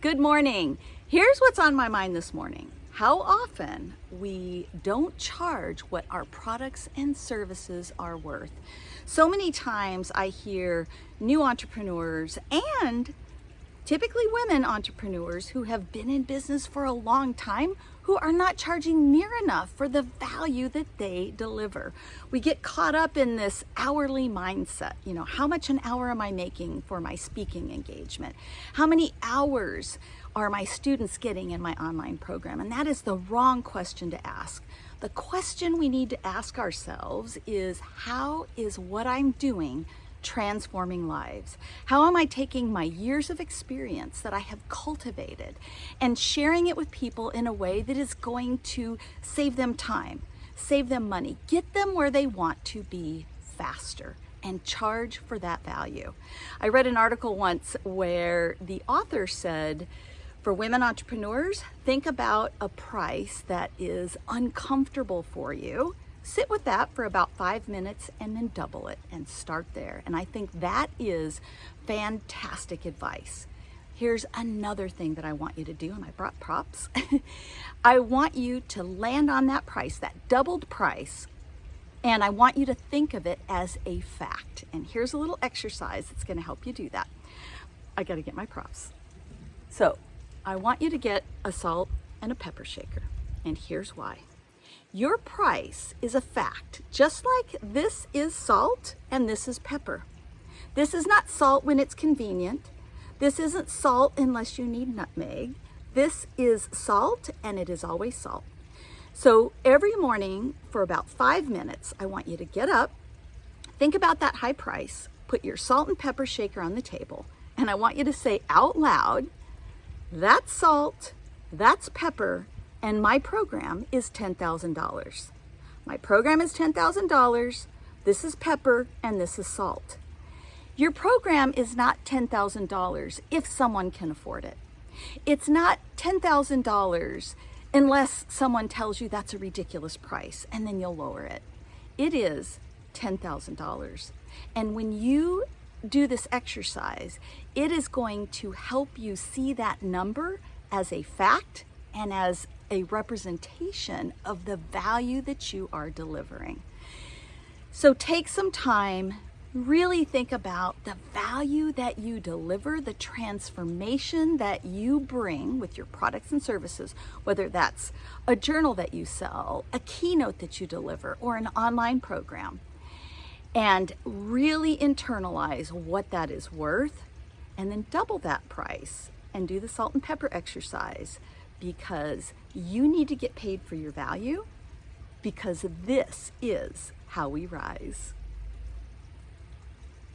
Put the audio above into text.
Good morning. Here's what's on my mind this morning. How often we don't charge what our products and services are worth. So many times I hear new entrepreneurs and typically women entrepreneurs who have been in business for a long time who are not charging near enough for the value that they deliver. We get caught up in this hourly mindset. You know, how much an hour am I making for my speaking engagement? How many hours are my students getting in my online program? And that is the wrong question to ask. The question we need to ask ourselves is how is what I'm doing transforming lives? How am I taking my years of experience that I have cultivated and sharing it with people in a way that is going to save them time, save them money, get them where they want to be faster? and charge for that value. I read an article once where the author said, for women entrepreneurs, think about a price that is uncomfortable for you Sit with that for about five minutes and then double it and start there. And I think that is fantastic advice. Here's another thing that I want you to do, and I brought props. I want you to land on that price, that doubled price, and I want you to think of it as a fact. And here's a little exercise that's gonna help you do that. I gotta get my props. So I want you to get a salt and a pepper shaker, and here's why. Your price is a fact, just like this is salt and this is pepper. This is not salt when it's convenient. This isn't salt unless you need nutmeg. This is salt and it is always salt. So every morning for about five minutes, I want you to get up, think about that high price, put your salt and pepper shaker on the table, and I want you to say out loud, that's salt, that's pepper, and my program is $10,000. My program is $10,000. This is pepper and this is salt. Your program is not $10,000 if someone can afford it. It's not $10,000 unless someone tells you that's a ridiculous price and then you'll lower it. It is $10,000. And when you do this exercise, it is going to help you see that number as a fact and as a representation of the value that you are delivering. So take some time, really think about the value that you deliver, the transformation that you bring with your products and services, whether that's a journal that you sell, a keynote that you deliver, or an online program. And really internalize what that is worth and then double that price and do the salt and pepper exercise because you need to get paid for your value because this is how we rise.